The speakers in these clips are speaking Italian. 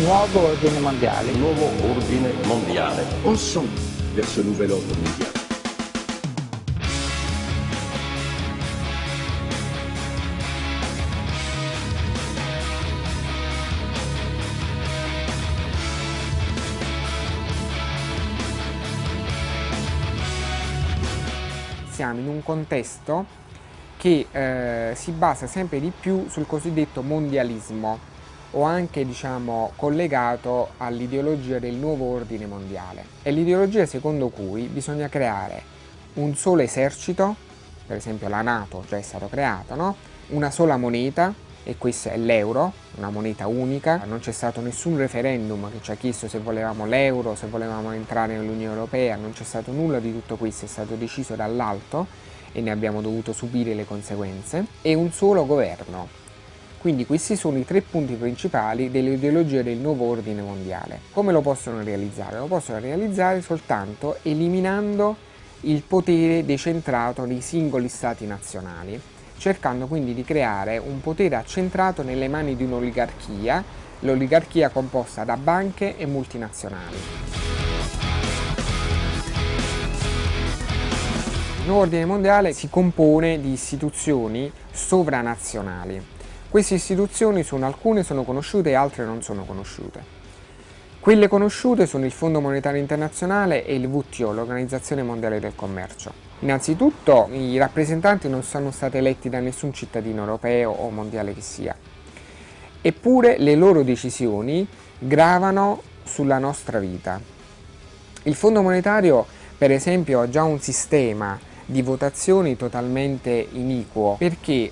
nuovo ordine mondiale. Nuovo ordine mondiale. Ensemble vers ce nouvel ordre mondial. Siamo in un contesto che eh, si basa sempre di più sul cosiddetto mondialismo o anche diciamo, collegato all'ideologia del nuovo ordine mondiale. È l'ideologia secondo cui bisogna creare un solo esercito, per esempio la Nato già è stato creato, no? una sola moneta e questa è l'euro, una moneta unica, non c'è stato nessun referendum che ci ha chiesto se volevamo l'euro, se volevamo entrare nell'Unione Europea, non c'è stato nulla di tutto questo, è stato deciso dall'alto e ne abbiamo dovuto subire le conseguenze, e un solo governo, quindi questi sono i tre punti principali dell'ideologia del nuovo ordine mondiale. Come lo possono realizzare? Lo possono realizzare soltanto eliminando il potere decentrato nei singoli stati nazionali, cercando quindi di creare un potere accentrato nelle mani di un'oligarchia, l'oligarchia composta da banche e multinazionali. Il nuovo ordine mondiale si compone di istituzioni sovranazionali queste istituzioni sono alcune sono conosciute e altre non sono conosciute. Quelle conosciute sono il Fondo Monetario Internazionale e il WTO, l'Organizzazione Mondiale del Commercio. Innanzitutto i rappresentanti non sono stati eletti da nessun cittadino europeo o mondiale che sia, eppure le loro decisioni gravano sulla nostra vita. Il Fondo Monetario per esempio ha già un sistema di votazioni totalmente iniquo perché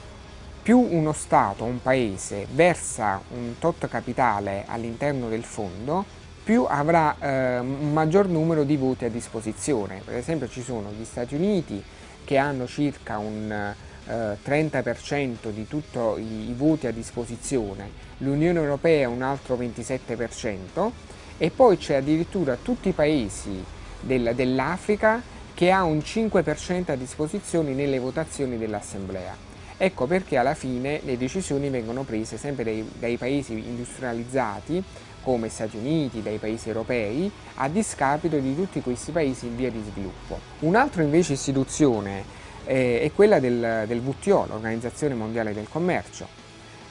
più uno Stato, un Paese, versa un tot capitale all'interno del fondo, più avrà eh, un maggior numero di voti a disposizione. Per esempio ci sono gli Stati Uniti che hanno circa un eh, 30% di tutti i, i voti a disposizione, l'Unione Europea un altro 27% e poi c'è addirittura tutti i paesi del, dell'Africa che ha un 5% a disposizione nelle votazioni dell'Assemblea. Ecco perché alla fine le decisioni vengono prese sempre dai, dai paesi industrializzati come Stati Uniti, dai paesi europei, a discapito di tutti questi paesi in via di sviluppo. Un'altra invece istituzione eh, è quella del, del WTO, l'Organizzazione Mondiale del Commercio.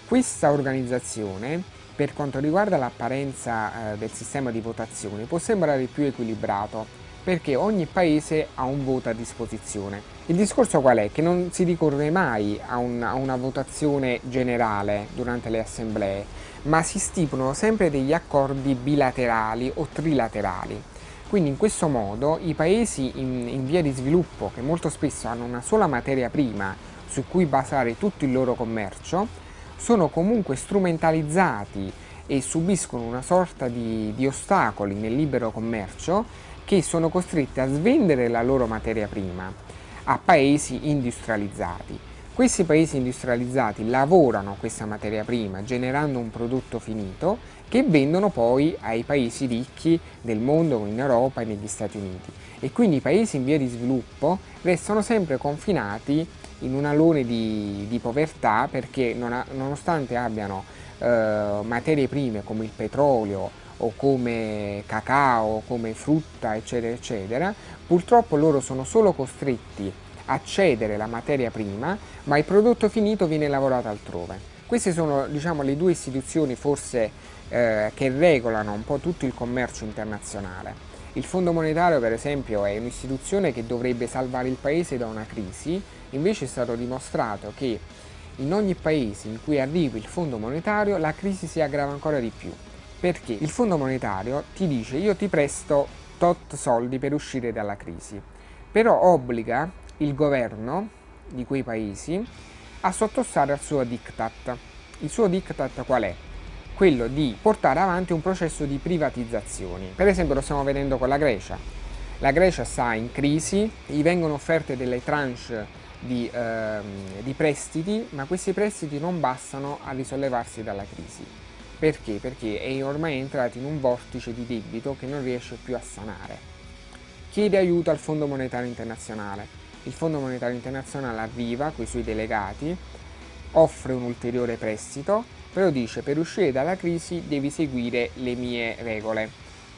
Questa organizzazione, per quanto riguarda l'apparenza eh, del sistema di votazione, può sembrare più equilibrato, perché ogni paese ha un voto a disposizione. Il discorso qual è? Che non si ricorre mai a, un, a una votazione generale durante le assemblee, ma si stipulano sempre degli accordi bilaterali o trilaterali. Quindi in questo modo i paesi in, in via di sviluppo, che molto spesso hanno una sola materia prima su cui basare tutto il loro commercio, sono comunque strumentalizzati e subiscono una sorta di, di ostacoli nel libero commercio che sono costretti a svendere la loro materia prima a paesi industrializzati. Questi paesi industrializzati lavorano questa materia prima generando un prodotto finito che vendono poi ai paesi ricchi del mondo in Europa e negli Stati Uniti e quindi i paesi in via di sviluppo restano sempre confinati in un alone di, di povertà perché non ha, nonostante abbiano eh, materie prime come il petrolio o come cacao, come frutta, eccetera, eccetera, purtroppo loro sono solo costretti a cedere la materia prima, ma il prodotto finito viene lavorato altrove. Queste sono diciamo, le due istituzioni forse eh, che regolano un po' tutto il commercio internazionale. Il Fondo Monetario per esempio è un'istituzione che dovrebbe salvare il paese da una crisi, invece è stato dimostrato che in ogni paese in cui arriva il Fondo Monetario la crisi si aggrava ancora di più perché il Fondo Monetario ti dice io ti presto tot soldi per uscire dalla crisi, però obbliga il governo di quei paesi a sottostare al suo diktat. Il suo diktat qual è? Quello di portare avanti un processo di privatizzazioni. Per esempio lo stiamo vedendo con la Grecia. La Grecia sta in crisi, gli vengono offerte delle tranche di, ehm, di prestiti, ma questi prestiti non bastano a risollevarsi dalla crisi perché? Perché è ormai entrato in un vortice di debito che non riesce più a sanare. Chiede aiuto al Fondo Monetario Internazionale. Il Fondo Monetario Internazionale arriva con i suoi delegati, offre un ulteriore prestito però dice per uscire dalla crisi devi seguire le mie regole.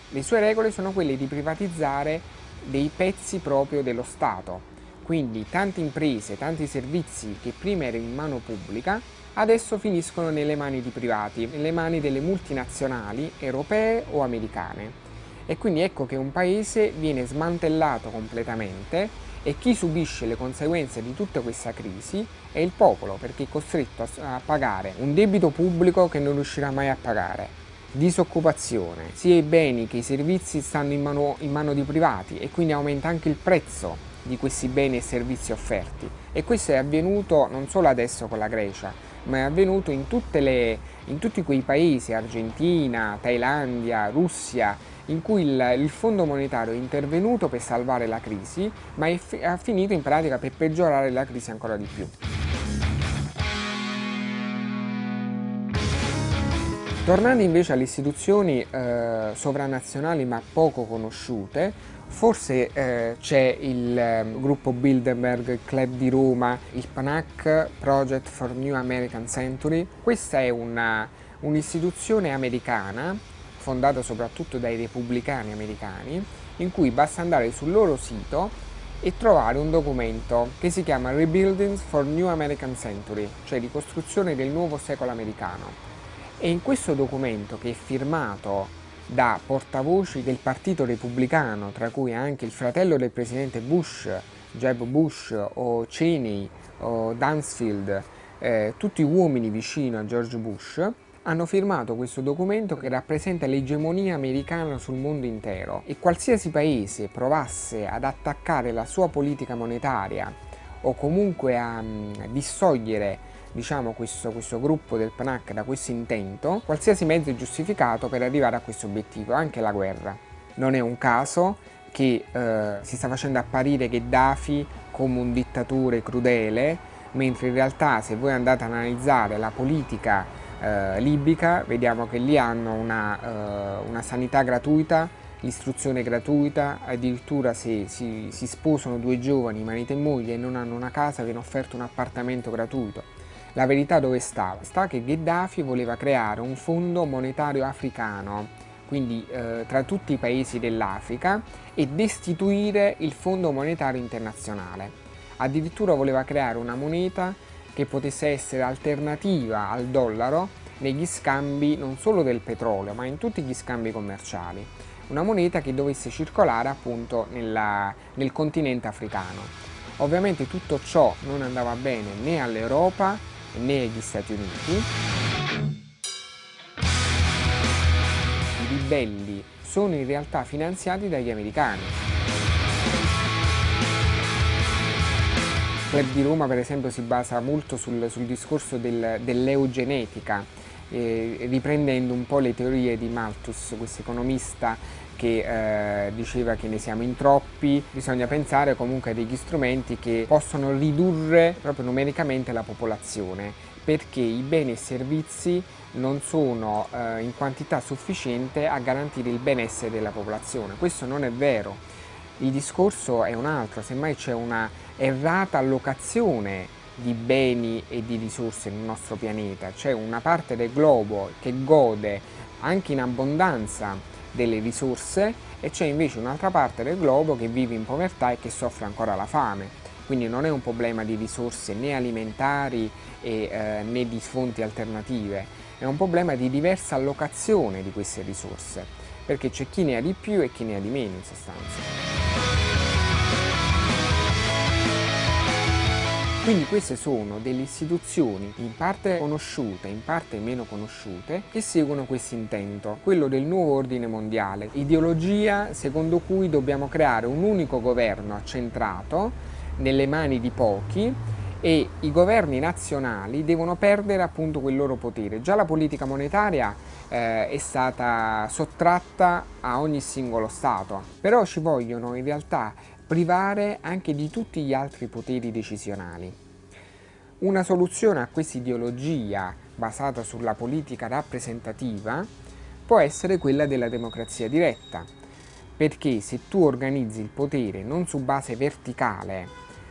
Le sue regole sono quelle di privatizzare dei pezzi proprio dello Stato, quindi tante imprese, tanti servizi che prima erano in mano pubblica, adesso finiscono nelle mani di privati, nelle mani delle multinazionali europee o americane. E quindi ecco che un paese viene smantellato completamente e chi subisce le conseguenze di tutta questa crisi è il popolo perché è costretto a pagare un debito pubblico che non riuscirà mai a pagare, disoccupazione, sia i beni che i servizi stanno in mano, in mano di privati e quindi aumenta anche il prezzo di questi beni e servizi offerti e questo è avvenuto non solo adesso con la Grecia ma è avvenuto in, le, in tutti quei paesi, Argentina, Thailandia, Russia, in cui il, il, Fondo Monetario è intervenuto per salvare la crisi, ma è, ha finito in pratica per peggiorare la crisi ancora di più. Tornando invece alle istituzioni eh, sovranazionali ma poco conosciute, Forse eh, c'è il eh, gruppo Bilderberg, il Club di Roma, il PANAC, Project for New American Century. Questa è un'istituzione un americana, fondata soprattutto dai repubblicani americani, in cui basta andare sul loro sito e trovare un documento che si chiama Rebuildings for New American Century, cioè ricostruzione del nuovo secolo americano. E in questo documento, che è firmato da portavoci del partito repubblicano, tra cui anche il fratello del presidente Bush, Jeb Bush o Cheney o Dunsfield, eh, tutti uomini vicino a George Bush, hanno firmato questo documento che rappresenta l'egemonia americana sul mondo intero. E qualsiasi paese provasse ad attaccare la sua politica monetaria o comunque a, a mm, distogliere diciamo, questo, questo gruppo del PNAC da questo intento, qualsiasi mezzo è giustificato per arrivare a questo obiettivo, anche la guerra. Non è un caso che eh, si sta facendo apparire Gheddafi come un dittatore crudele, mentre in realtà se voi andate ad analizzare la politica eh, libica, vediamo che lì hanno una, eh, una sanità gratuita, l'istruzione gratuita, addirittura se si, si, sposano due giovani, marito e moglie, e non hanno una casa, viene offerto un appartamento gratuito. La verità dove sta? Sta che Gheddafi voleva creare un fondo monetario africano, quindi eh, tra tutti i paesi dell'Africa, e destituire il Fondo Monetario Internazionale. Addirittura voleva creare una moneta che potesse essere alternativa al dollaro negli scambi non solo del petrolio, ma in tutti gli scambi commerciali. Una moneta che dovesse circolare appunto nella, nel continente africano. Ovviamente tutto ciò non andava bene né all'Europa né agli Stati Uniti. I ribelli sono in realtà finanziati dagli americani. Il Club di Roma per esempio si basa molto sul, sul discorso del, dell'eugenetica, riprendendo un po' le teorie di Malthus, questo economista che eh, diceva che ne siamo in troppi, bisogna pensare comunque a degli strumenti che possono ridurre proprio numericamente la popolazione perché i beni e servizi non sono eh, in quantità sufficiente a garantire il benessere della popolazione. Questo non è vero. Il discorso è un altro, semmai c'è una errata allocazione di beni e di risorse nel nostro pianeta, c'è una parte del globo che gode anche in abbondanza delle risorse e c'è invece un'altra parte del globo che vive in povertà e che soffre ancora la fame. Quindi non è un problema di risorse né alimentari e, eh, né di fonti alternative, è un problema di diversa allocazione di queste risorse, perché c'è chi ne ha di più e chi ne ha di meno in sostanza. Quindi queste sono delle istituzioni in parte conosciute, in parte meno conosciute, che seguono questo intento, quello del nuovo ordine mondiale, ideologia secondo cui dobbiamo creare un unico governo accentrato nelle mani di pochi e i governi nazionali devono perdere appunto quel loro potere. Già la politica monetaria eh, è stata sottratta a ogni singolo Stato, però ci vogliono in realtà privare anche di tutti gli altri poteri decisionali. Una soluzione a questa ideologia basata sulla politica rappresentativa può essere quella della democrazia diretta, perché se tu organizzi il potere non su base verticale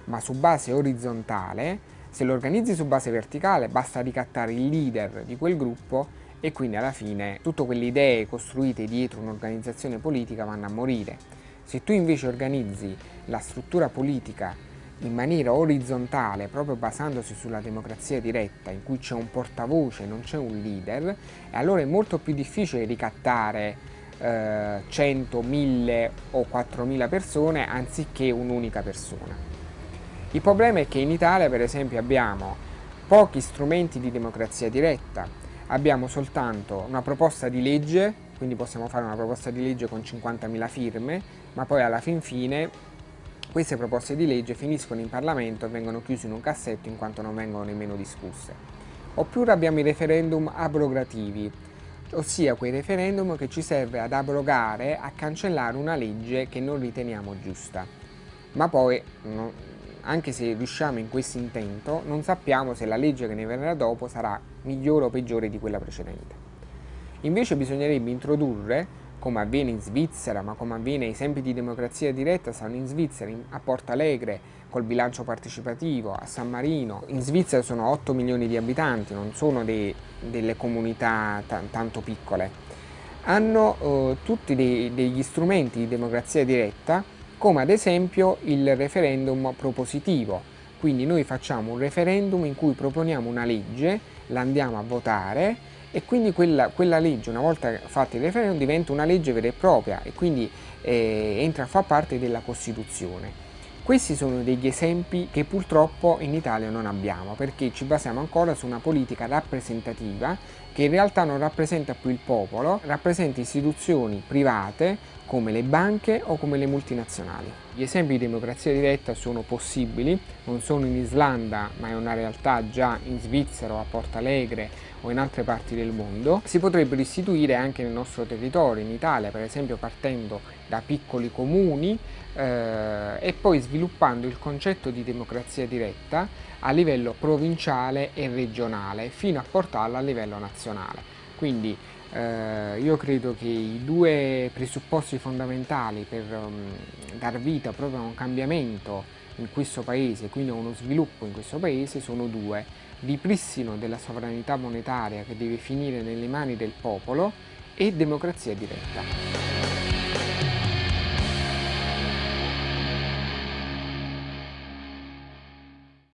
ma su base orizzontale Se lo organizzi su base verticale basta ricattare il leader di quel gruppo e quindi alla fine tutte quelle idee costruite dietro un'organizzazione politica vanno a morire. Se tu invece organizzi la struttura politica in maniera orizzontale, proprio basandosi sulla democrazia diretta, in cui c'è un portavoce, non c'è un leader, allora è molto più difficile ricattare eh, 100, 1000 o 4000 persone anziché un'unica persona. Il problema è che in Italia per esempio abbiamo pochi strumenti di democrazia diretta, abbiamo soltanto una proposta di legge, quindi possiamo fare una proposta di legge con 50.000 firme, ma poi alla fin fine queste proposte di legge finiscono in Parlamento e vengono chiuse in un cassetto in quanto non vengono nemmeno discusse. Oppure abbiamo i referendum abrogativi, ossia quei referendum che ci serve ad abrogare, a cancellare una legge che non riteniamo giusta. Ma poi, anche se riusciamo in questo intento, non sappiamo se la legge che ne verrà dopo sarà migliore o peggiore di quella precedente. Invece bisognerebbe introdurre come avviene in Svizzera, ma come avviene ai esempi di democrazia diretta, stanno in Svizzera, a Porto Alegre, col bilancio partecipativo, a San Marino. In Svizzera sono 8 milioni di abitanti, non sono dei, delle comunità tanto piccole. Hanno eh, tutti dei, degli strumenti di democrazia diretta, come ad esempio il referendum propositivo. Quindi noi facciamo un referendum in cui proponiamo una legge, la andiamo a votare e quindi quella, quella, legge una volta fatta il referendum diventa una legge vera e propria e quindi eh, entra a far parte della Costituzione. Questi sono degli esempi che purtroppo in Italia non abbiamo perché ci basiamo ancora su una politica rappresentativa che in realtà non rappresenta più il popolo, rappresenta istituzioni private come le banche o come le multinazionali. Gli esempi di democrazia diretta sono possibili, non sono in Islanda ma è una realtà già in Svizzera o a Porto Alegre o in altre parti del mondo. Si potrebbero istituire anche nel nostro territorio, in Italia per esempio partendo da piccoli comuni eh, e poi sviluppando il concetto di democrazia diretta a livello provinciale e regionale fino a portarlo a livello nazionale. Quindi eh, io credo che i due presupposti fondamentali per um, dar vita proprio a un cambiamento in questo paese, quindi a uno sviluppo in questo paese, sono due. Ripristino della sovranità monetaria che deve finire nelle mani del popolo e democrazia diretta.